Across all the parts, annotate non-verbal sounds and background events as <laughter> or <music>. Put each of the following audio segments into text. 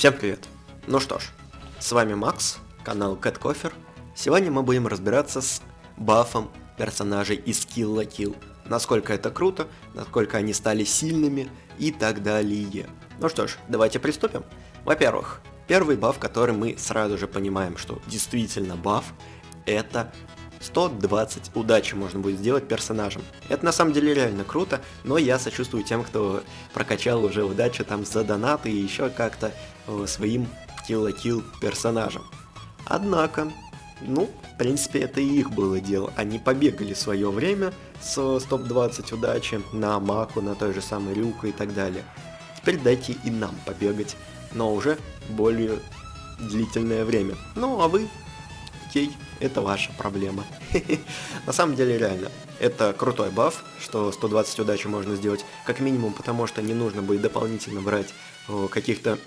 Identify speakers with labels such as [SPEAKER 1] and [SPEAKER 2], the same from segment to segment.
[SPEAKER 1] Всем привет! Ну что ж, с вами Макс, канал Cat Coffee. Сегодня мы будем разбираться с бафом персонажей из Kill la Kill. Насколько это круто, насколько они стали сильными и так далее. Ну что ж, давайте приступим. Во-первых, первый баф, который мы сразу же понимаем, что действительно баф, это 120 удачи можно будет сделать персонажем. Это на самом деле реально круто, но я сочувствую тем, кто прокачал уже удачу там за донаты и еще как-то э, своим kill-kill персонажем. Однако, ну, в принципе, это и их было дело. Они побегали свое время с топ-20 удачи на Маку, на той же самой Рюку и так далее. Теперь дайте и нам побегать, но уже более длительное время. Ну, а вы окей, это ваша проблема. <laughs> На самом деле, реально, это крутой баф, что 120 удачи можно сделать как минимум, потому что не нужно будет дополнительно брать каких-то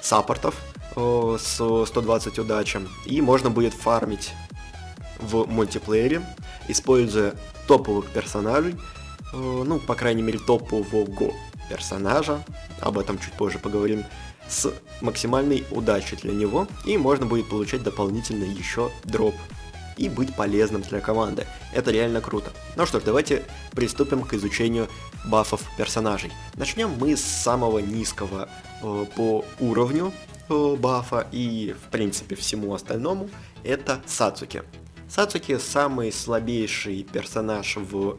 [SPEAKER 1] саппортов с 120 удачи, и можно будет фармить в мультиплеере, используя топовых персонажей, ну, по крайней мере, топового персонажа, об этом чуть позже поговорим, с максимальной удачей для него, и можно будет получать дополнительно еще дроп и быть полезным для команды. Это реально круто. Ну что ж, давайте приступим к изучению бафов персонажей. Начнем мы с самого низкого э, по уровню э, бафа и в принципе всему остальному, это Сацуки. Сацуки самый слабейший персонаж в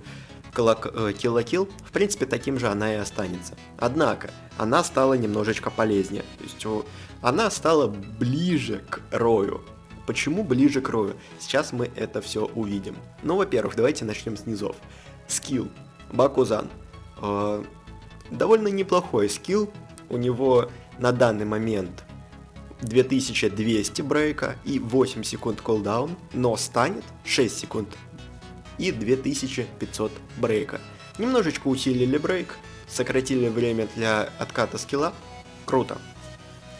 [SPEAKER 1] La Kill, в принципе, таким же она и останется. Однако, она стала немножечко полезнее. То есть, она стала ближе к Рою. Почему ближе к Рою? Сейчас мы это все увидим. Ну, во-первых, давайте начнем с низов. Скилл. Бакузан. Э, довольно неплохой скилл. У него на данный момент 2200 брейка и 8 секунд колдаун, но станет 6 секунд и 2500 брейка. Немножечко усилили брейк, сократили время для отката скилла. Круто.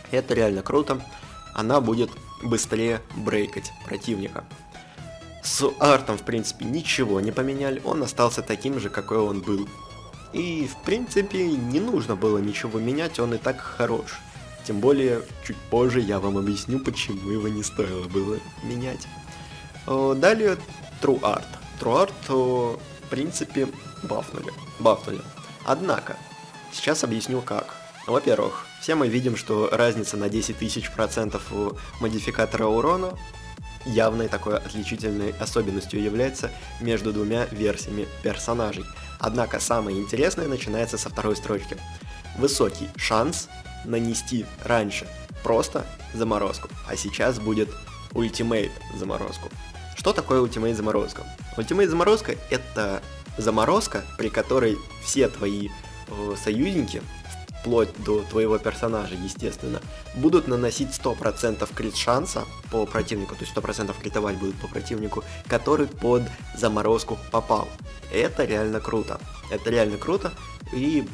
[SPEAKER 1] Это реально круто. Она будет быстрее брейкать противника. С артом, в принципе, ничего не поменяли, он остался таким же, какой он был. И, в принципе, не нужно было ничего менять, он и так хорош. Тем более, чуть позже я вам объясню, почему его не стоило было менять. Далее, True Art. Труарт, в принципе, бафнули. бафнули. Однако, сейчас объясню как. Во-первых, все мы видим, что разница на 10 тысяч процентов у модификатора урона явной такой отличительной особенностью является между двумя версиями персонажей. Однако самое интересное начинается со второй строчки. Высокий шанс нанести раньше просто заморозку, а сейчас будет ultimate заморозку. Что такое ultimate заморозка? Ultimate заморозка это заморозка, при которой все твои э, союзники, вплоть до твоего персонажа, естественно, будут наносить 100% крит шанса по противнику, то есть 100% критовать будут по противнику, который под заморозку попал. Это реально круто. Это реально круто и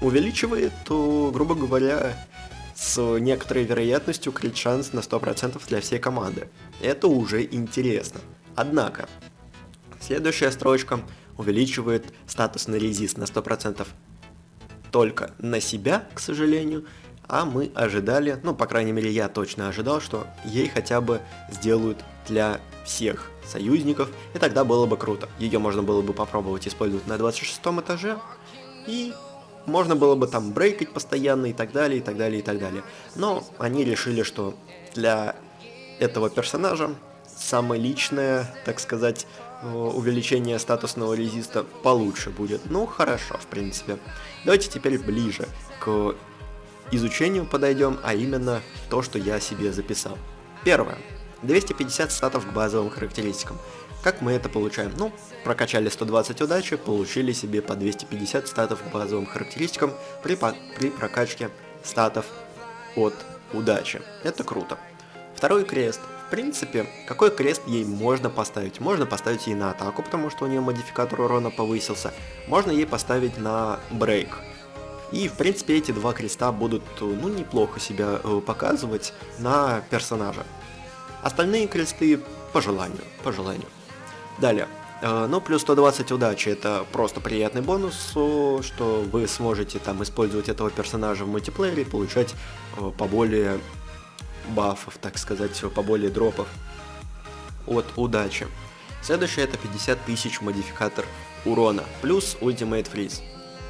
[SPEAKER 1] увеличивает, то, грубо говоря, с некоторой вероятностью крит шанс на 100% для всей команды. Это уже интересно. Однако, следующая строчка увеличивает статусный резист на 100% только на себя, к сожалению, а мы ожидали, ну, по крайней мере, я точно ожидал, что ей хотя бы сделают для всех союзников, и тогда было бы круто. Ее можно было бы попробовать использовать на 26 этаже, и можно было бы там брейкать постоянно и так далее, и так далее, и так далее. Но они решили, что для этого персонажа самое личное, так сказать, увеличение статусного резиста получше будет. Ну, хорошо, в принципе. Давайте теперь ближе к изучению подойдем, а именно то, что я себе записал. Первое. 250 статов к базовым характеристикам. Как мы это получаем? Ну, прокачали 120 удачи, получили себе по 250 статов к базовым характеристикам при, при прокачке статов от удачи. Это круто. Второй крест. Принципе, какой крест ей можно поставить? Можно поставить ей на атаку, потому что у нее модификатор урона повысился. Можно ей поставить на брейк. И, в принципе, эти два креста будут, ну, неплохо себя э, показывать на персонажа. Остальные кресты по желанию, по желанию. Далее, Э, ну, плюс 120 удачи, это просто приятный бонус, что вы сможете там использовать этого персонажа в мультиплеере и получать э, поболее бафов, так сказать, поболее дропов от удачи. Следующее это 50 тысяч модификатор урона, плюс Ultimate Freeze.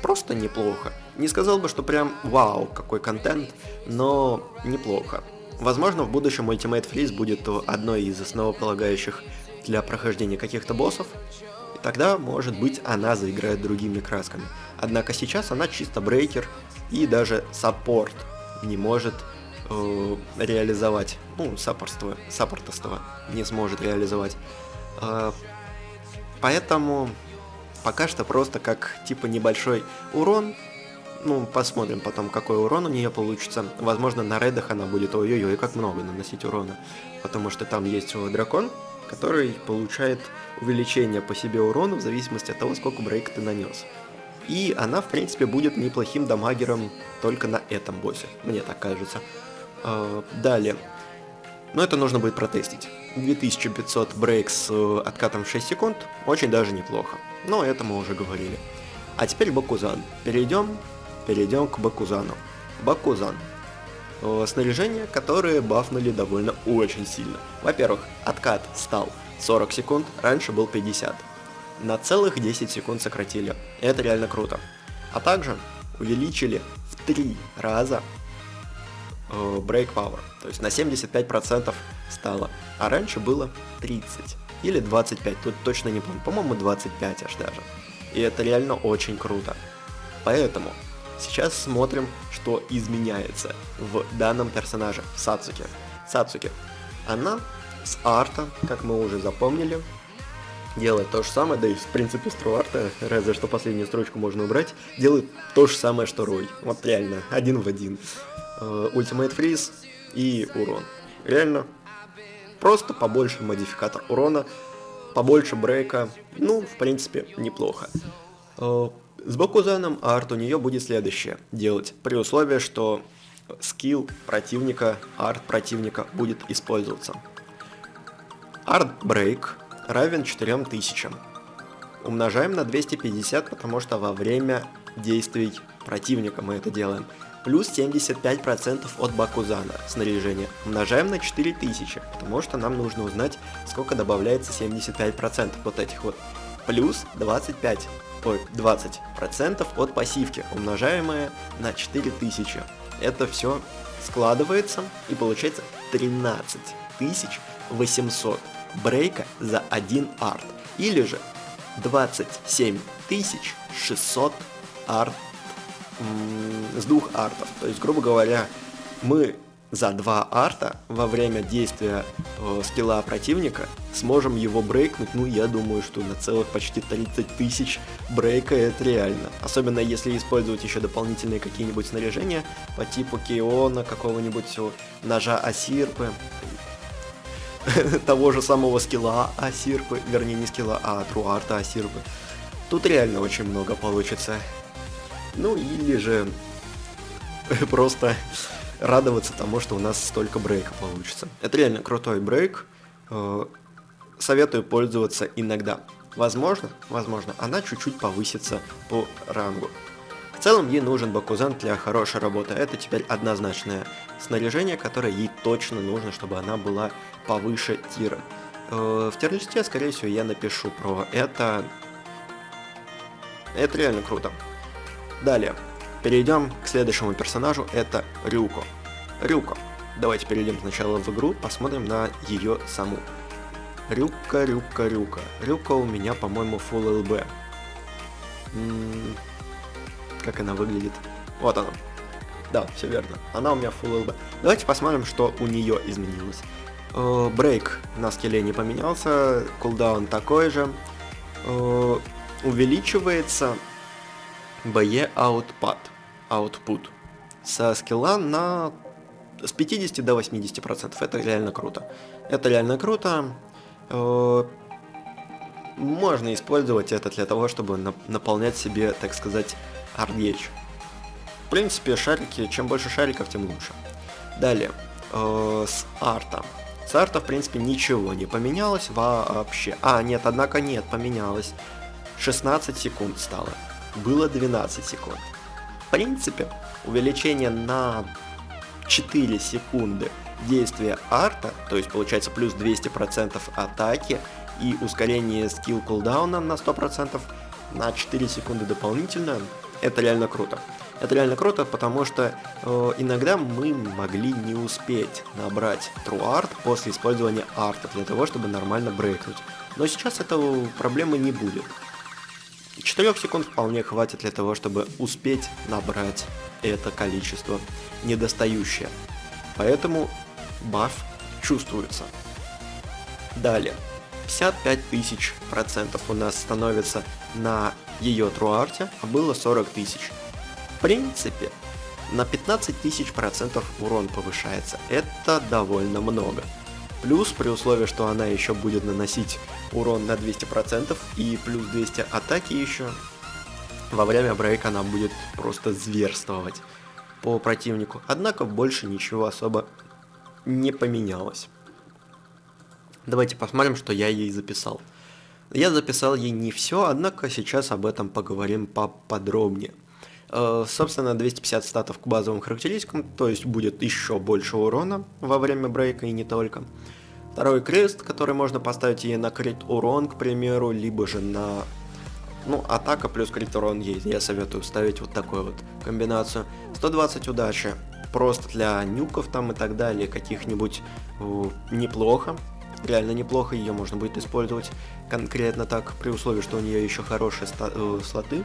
[SPEAKER 1] Просто неплохо. Не сказал бы, что прям вау, какой контент, но неплохо. Возможно, в будущем Ultimate Freeze будет одной из основополагающих для прохождения каких-то боссов, и тогда, может быть, она заиграет другими красками. Однако сейчас она чисто брейкер, и даже саппорт не может э, реализовать, ну, саппортство, саппортоство не сможет реализовать. Э, поэтому пока что просто как типа небольшой урон ну, посмотрим потом, какой урон у нее получится. Возможно, на рейдах она будет ой-ой-ой, как много наносить урона. Потому что там есть дракон, который получает увеличение по себе урона в зависимости от того, сколько брейк ты нанес. И она, в принципе, будет неплохим дамагером только на этом боссе, мне так кажется. А, далее. Но это нужно будет протестить. 2500 брейк с э, откатом в 6 секунд, очень даже неплохо. Но это мы уже говорили. А теперь Бакузан. Перейдем перейдем к Бакузану. Бакузан. Снаряжение, которое бафнули довольно очень сильно. Во-первых, откат стал 40 секунд, раньше был 50. На целых 10 секунд сократили. Это реально круто. А также увеличили в 3 раза э, Break Power. То есть на 75% стало. А раньше было 30. Или 25, тут точно не помню. По-моему 25 аж даже. И это реально очень круто. Поэтому Сейчас смотрим, что изменяется в данном персонаже, Сацуки. Сацуки. Она с арта, как мы уже запомнили, делает то же самое, да и в принципе с арта, разве что последнюю строчку можно убрать, делает то же самое, что Рой. Вот реально, один в один. Ultimate freeze и урон. Реально, просто побольше модификатор урона, побольше брейка, ну, в принципе, неплохо. Э, с Бакузаном арт у нее будет следующее делать, при условии, что скилл противника, арт противника будет использоваться. Art break равен 4000. Умножаем на 250, потому что во время действий противника мы это делаем. Плюс 75% от Бакузана снаряжения. Умножаем на 4000, потому что нам нужно узнать, сколько добавляется 75% вот этих вот. Плюс 25 ой, 20% от пассивки, умножаемое на 4000. Это все складывается и получается 13 800 брейка за один арт. Или же 27 600 арт с двух артов. То есть, грубо говоря, мы за два арта во время действия э, скилла противника сможем его брейкнуть, ну я думаю, что на целых почти 30 тысяч брейка это реально. Особенно если использовать еще дополнительные какие-нибудь снаряжения по типу Киона, какого-нибудь ножа Асирпы, <laughs> того же самого скилла Асирпы, вернее не скилла, а Труарта Асирпы. Тут реально очень много получится. Ну или же <laughs> просто радоваться тому, что у нас столько брейка получится. Это реально крутой брейк. Э, советую пользоваться иногда. Возможно, возможно, она чуть-чуть повысится по рангу. В целом ей нужен Бакузан для хорошей работы. Это теперь однозначное снаряжение, которое ей точно нужно, чтобы она была повыше тира. Э, в тир-листе, скорее всего, я напишу про это. Это реально круто. Далее. Перейдем к следующему персонажу, это Рюко. Рюко. Давайте перейдем сначала в игру, посмотрим на ее саму. Рюка, Рюка, Рюка. Рюка у меня, по-моему, Full LB. М-м- как она выглядит? Вот она. Да, все верно. Она у меня Full LB. Давайте посмотрим, что у нее изменилось. Э, брейк на скилле не поменялся, кулдаун такой же. Э, увеличивается BE output, output со скилла на с 50 до 80 процентов. Это реально круто. Это реально круто. Э, можно использовать это для того, чтобы наполнять себе, так сказать, ардеч. В принципе, шарики, чем больше шариков, тем лучше. Далее, э, с арта. С арта, в принципе, ничего не поменялось вообще. А, нет, однако нет, поменялось. 16 секунд стало. Было 12 секунд. В принципе, увеличение на 4 секунды действия арта, то есть получается плюс 200% атаки и ускорение скилл кулдауна на 100% на 4 секунды дополнительно, это реально круто. Это реально круто, потому что э, иногда мы могли не успеть набрать True Art после использования арта для того, чтобы нормально брейкнуть. Но сейчас этого проблемы не будет. 4 секунд вполне хватит для того, чтобы успеть набрать это количество недостающее. Поэтому баф чувствуется. Далее. 55 тысяч процентов у нас становится на ее труарте, а было 40 тысяч. В принципе, на 15 тысяч процентов урон повышается. Это довольно много. Плюс при условии, что она еще будет наносить урон на 200% и плюс 200 атаки еще, во время брейка она будет просто зверствовать по противнику. Однако больше ничего особо не поменялось. Давайте посмотрим, что я ей записал. Я записал ей не все, однако сейчас об этом поговорим поподробнее. Э, собственно, 250 статов к базовым характеристикам, то есть будет еще больше урона во время брейка и не только. Второй крест, который можно поставить ей на крит урон, к примеру, либо же на... Ну, атака плюс крит урон есть. Я советую ставить вот такую вот комбинацию. 120 удачи. Просто для нюков там и так далее, каких-нибудь неплохо. Реально неплохо, ее можно будет использовать конкретно так, при условии, что у нее еще хорошие э, слоты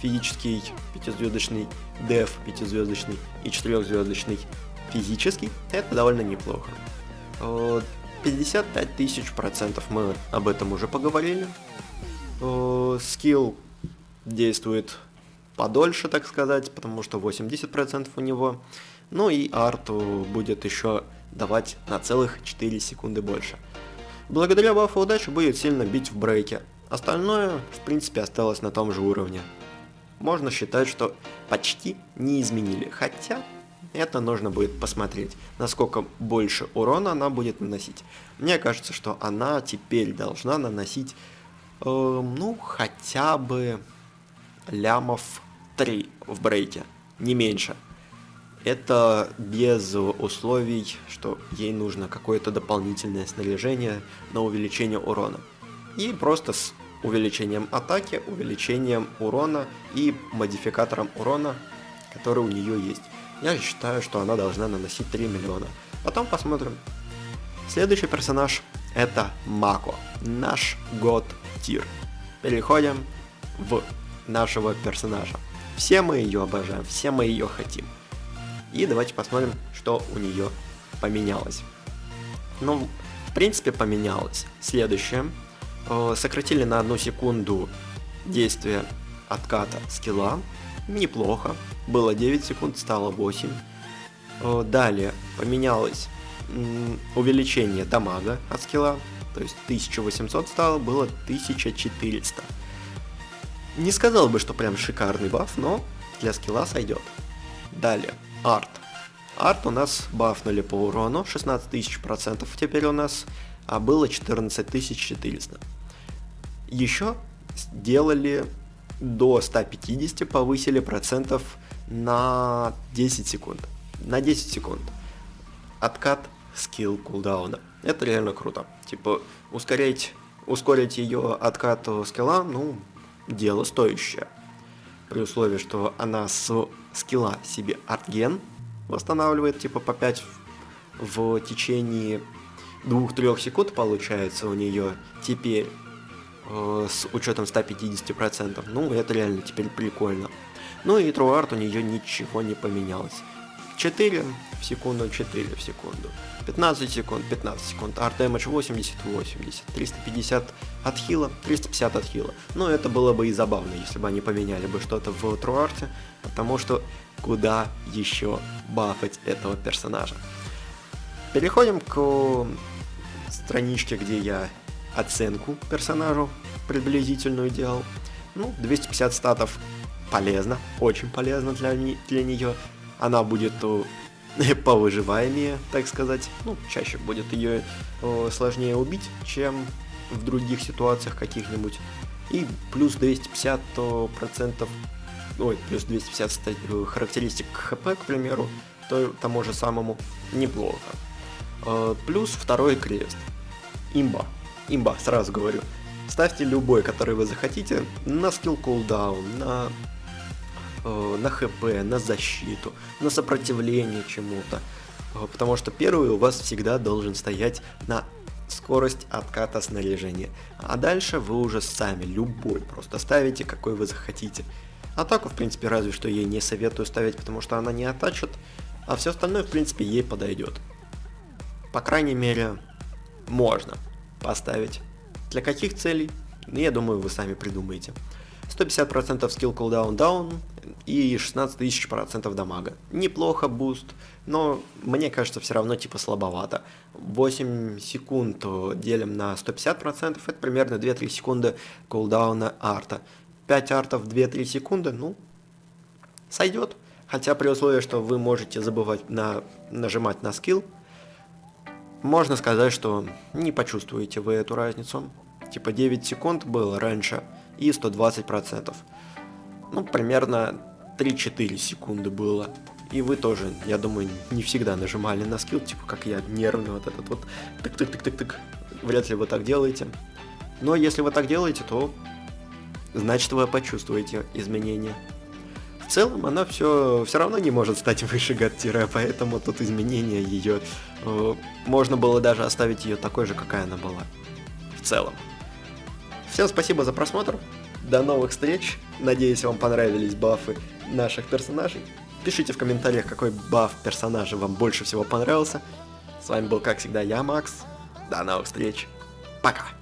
[SPEAKER 1] физический пятизвездочный, деф пятизвездочный и четырехзвездочный физический, это довольно неплохо. 55 тысяч процентов мы об этом уже поговорили. Скилл действует подольше, так сказать, потому что 80% у него. Ну и арту будет еще давать на целых 4 секунды больше. Благодаря бафу удачи будет сильно бить в брейке. Остальное, в принципе, осталось на том же уровне можно считать, что почти не изменили. Хотя это нужно будет посмотреть, насколько больше урона она будет наносить. Мне кажется, что она теперь должна наносить, э, ну, хотя бы лямов 3 в брейке, не меньше. Это без условий, что ей нужно какое-то дополнительное снаряжение на увеличение урона. И просто с увеличением атаки, увеличением урона и модификатором урона, который у нее есть. Я считаю, что она должна наносить 3 миллиона. Потом посмотрим. Следующий персонаж это Мако, наш год тир. Переходим в нашего персонажа. Все мы ее обожаем, все мы ее хотим. И давайте посмотрим, что у нее поменялось. Ну, в принципе, поменялось. Следующее сократили на одну секунду действие отката скилла. Неплохо. Было 9 секунд, стало 8. Э, далее поменялось увеличение дамага от скилла. То есть 1800 стало, было 1400. Не сказал бы, что прям шикарный баф, но для скилла сойдет. Далее, арт. Арт у нас бафнули по урону, 16 тысяч процентов теперь у нас, а было 14 400. Еще сделали до 150, повысили процентов на 10 секунд. На 10 секунд. Откат скилл кулдауна. Это реально круто. Типа, ускорить, ускорить ее откат скилла, ну, дело стоящее. При условии, что она с скилла себе артген восстанавливает, типа, по 5 в, в течение 2-3 секунд получается у нее теперь Э, с учетом 150%. Ну, это реально теперь прикольно. Ну и TrueArt у нее ничего не поменялось. 4 в секунду, 4 в секунду. 15 секунд, 15 секунд. Art Damage 80, 80. 350 от хила, 350 от хила. Ну, это было бы и забавно, если бы они поменяли бы что-то в TrueArt, потому что куда еще бафать этого персонажа. Переходим к страничке, где я оценку персонажу приблизительную делал. Ну, 250 статов полезно, очень полезно для, для нее. Она будет <laughs> повыживаемее, так сказать. Ну, чаще будет ее сложнее убить, чем в других ситуациях каких-нибудь. И плюс 250 процентов, ой, плюс 250 э, характеристик ХП, к примеру, то тому же самому неплохо. Э, плюс второй крест. Имба. Имба, сразу говорю. Ставьте любой, который вы захотите, на скилл кулдаун, на, э, на хп, на защиту, на сопротивление чему-то. Э, потому что первый у вас всегда должен стоять на скорость отката снаряжения. А дальше вы уже сами, любой, просто ставите, какой вы захотите. Атаку, в принципе, разве что ей не советую ставить, потому что она не оттачит, а все остальное, в принципе, ей подойдет. По крайней мере, можно поставить. Для каких целей? Ну, я думаю, вы сами придумаете. 150% skill cooldown down и 16 тысяч процентов дамага. Неплохо буст, но мне кажется все равно типа слабовато. 8 секунд делим на 150%, это примерно 2-3 секунды кулдауна арта. 5 артов 2-3 секунды, ну, сойдет. Хотя при условии, что вы можете забывать на, нажимать на скилл, можно сказать, что не почувствуете вы эту разницу. Типа 9 секунд было раньше и 120%. Ну, примерно 3-4 секунды было. И вы тоже, я думаю, не всегда нажимали на скилл, типа как я, нервный вот этот вот тык-тык-тык-тык-тык. Вряд ли вы так делаете. Но если вы так делаете, то значит вы почувствуете изменения. Целом она все, все равно не может стать выше гад-тире, <laughs> поэтому тут изменения ее... Э, можно было даже оставить ее такой же, какая она была. В целом. Всем спасибо за просмотр. До новых встреч. Надеюсь, вам понравились бафы наших персонажей. Пишите в комментариях, какой баф персонажа вам больше всего понравился. С вами был, как всегда, я, Макс. До новых встреч. Пока.